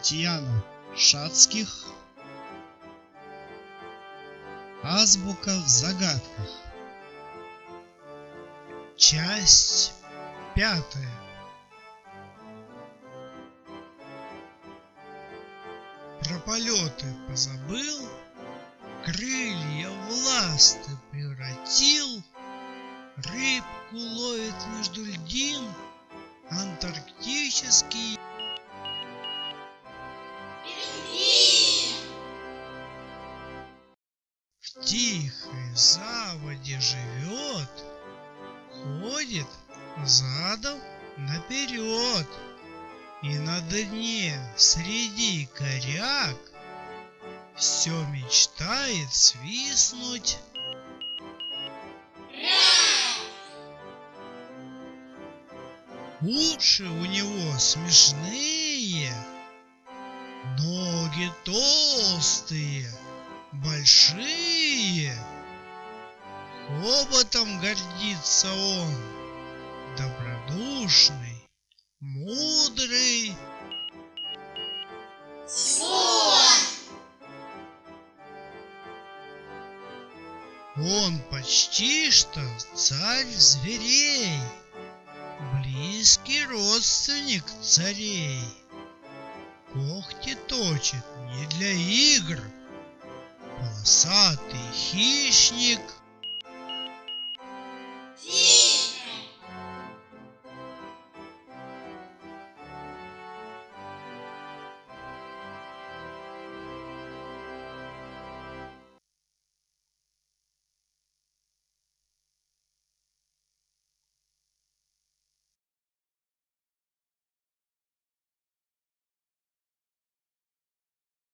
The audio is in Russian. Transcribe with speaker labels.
Speaker 1: Татьяна Шацких. Азбука в загадках. Часть пятая. Про полеты позабыл, Крылья в ласты превратил, Рыбку ловит между льдин Антарктический тихой заводе живет, Ходит задом наперед, И на дне среди коряк Все мечтает свистнуть Уши у него смешные, Ноги толстые, большие. Хоботом гордится он, Добродушный, мудрый. Он почти что царь зверей, Близкий родственник царей. Когти точит не для игр, Полосатый хищник